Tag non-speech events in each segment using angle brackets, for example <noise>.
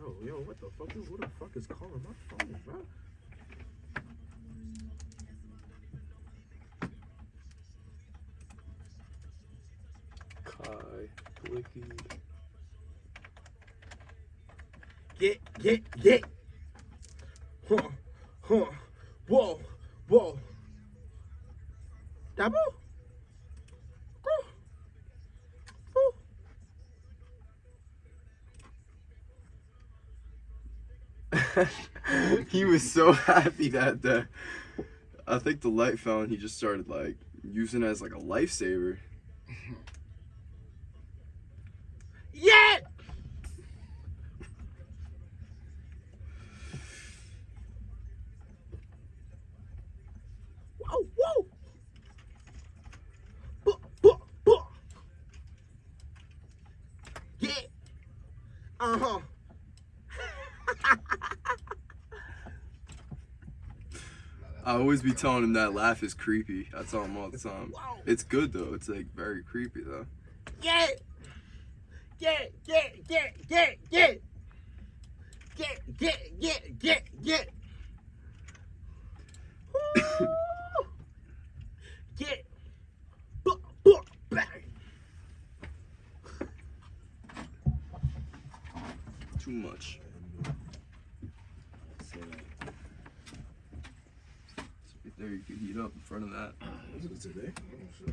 motherfucker. what the fuck is, who the fuck is calling my phone, bro? Kai, Blicky. Get, get, get. Huh, huh. Whoa, whoa. Double? <laughs> he was so <laughs> happy that the I think the light found he just started like using it as like a lifesaver. Yeah! Whoa, whoa! Buh, buh, buh. Yeah! Uh-huh. I always be telling him that laugh is creepy. I tell him all the time. It's good though. It's like very creepy though. Yeah! Yeah, yeah, yeah, yeah, yeah! Yeah, yeah, yeah, yeah, yeah! Woo! Yeah! Bang! Too much. Right there, you can heat up in front of that. Was it today? Oh.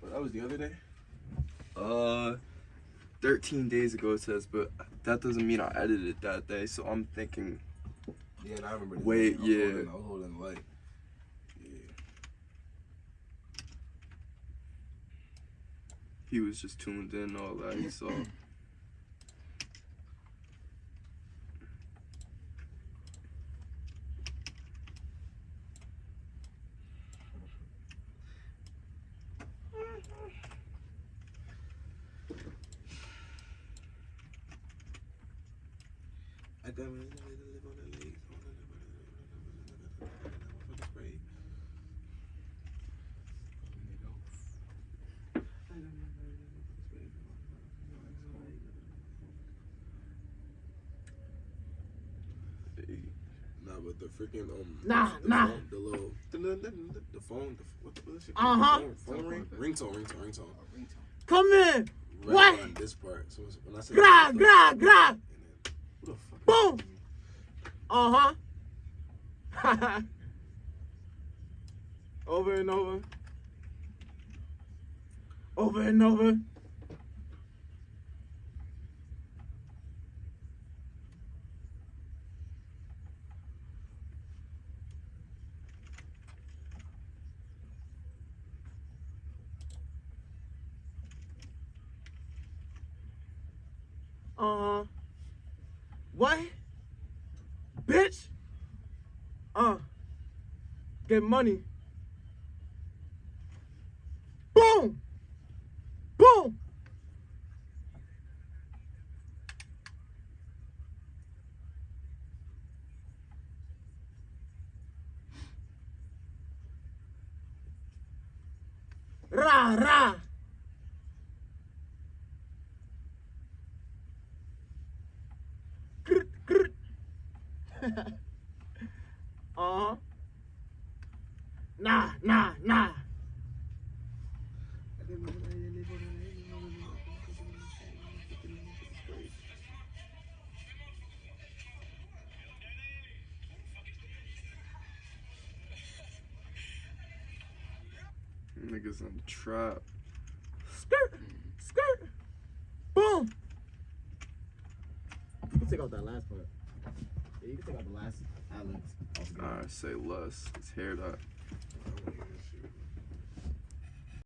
But that was the other day? Uh, 13 days ago it says, but that doesn't mean I edited that day. So I'm thinking, Yeah, and I remember this Wait. I was yeah. Holding, I was holding the light. Yeah. he was just tuned in, all that. He saw. <clears throat> Nah, but the freaking um. Nah, the nah. Phone, the little the phone. The, what the what is it? Uh-huh. Phone, phone ring. Ringtone. Ringtone. Ringtone. Come in. Right What? On this part. So when I said Gra, gra, gra. Boom. Uh huh. <laughs> over and over. Over and over. Uh huh. What? Bitch. Uh. Get money. Boom. Boom. Ra ra. <laughs> uh-huh. Nah, nah, nah. Niggas on the trap. Skirt, skirt. Boom. Can take out that last part. Yeah, you can take out the last Alex. I say less. It's hair that.